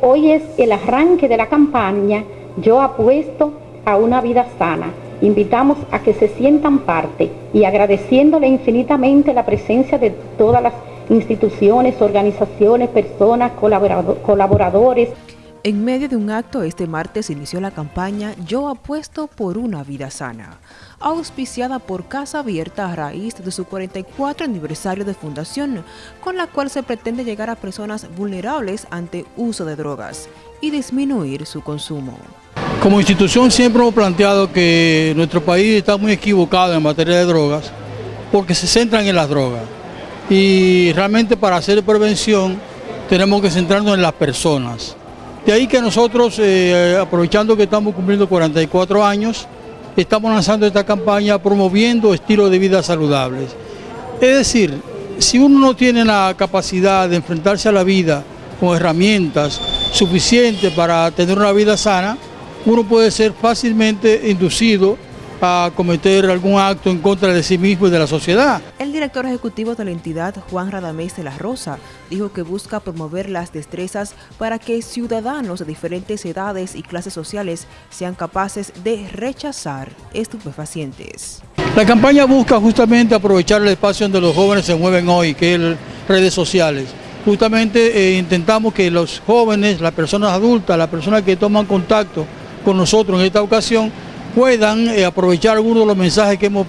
Hoy es el arranque de la campaña Yo apuesto a una vida sana. Invitamos a que se sientan parte y agradeciéndole infinitamente la presencia de todas las instituciones, organizaciones, personas, colaboradores. En medio de un acto este martes inició la campaña Yo apuesto por una vida sana, auspiciada por Casa Abierta a raíz de su 44 aniversario de fundación, con la cual se pretende llegar a personas vulnerables ante uso de drogas y disminuir su consumo. Como institución siempre hemos planteado que nuestro país está muy equivocado en materia de drogas porque se centran en las drogas y realmente para hacer prevención tenemos que centrarnos en las personas. De ahí que nosotros, eh, aprovechando que estamos cumpliendo 44 años, estamos lanzando esta campaña promoviendo estilos de vida saludables. Es decir, si uno no tiene la capacidad de enfrentarse a la vida con herramientas suficientes para tener una vida sana, uno puede ser fácilmente inducido a cometer algún acto en contra de sí mismo y de la sociedad. El director ejecutivo de la entidad, Juan Radamés de la Rosa, dijo que busca promover las destrezas para que ciudadanos de diferentes edades y clases sociales sean capaces de rechazar estupefacientes. La campaña busca justamente aprovechar el espacio donde los jóvenes se mueven hoy, que es redes sociales. Justamente eh, intentamos que los jóvenes, las personas adultas, las personas que toman contacto con nosotros en esta ocasión, puedan eh, aprovechar algunos de los mensajes que hemos,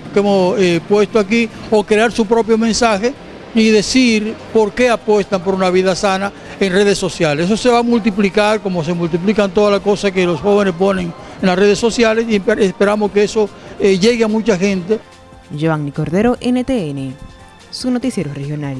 eh, puesto aquí o crear su propio mensaje y decir por qué apuestan por una vida sana en redes sociales. Eso se va a multiplicar como se multiplican todas las cosas que los jóvenes ponen en las redes sociales y esperamos que eso eh, llegue a mucha gente. Giovanni Cordero, NTN, su noticiero regional.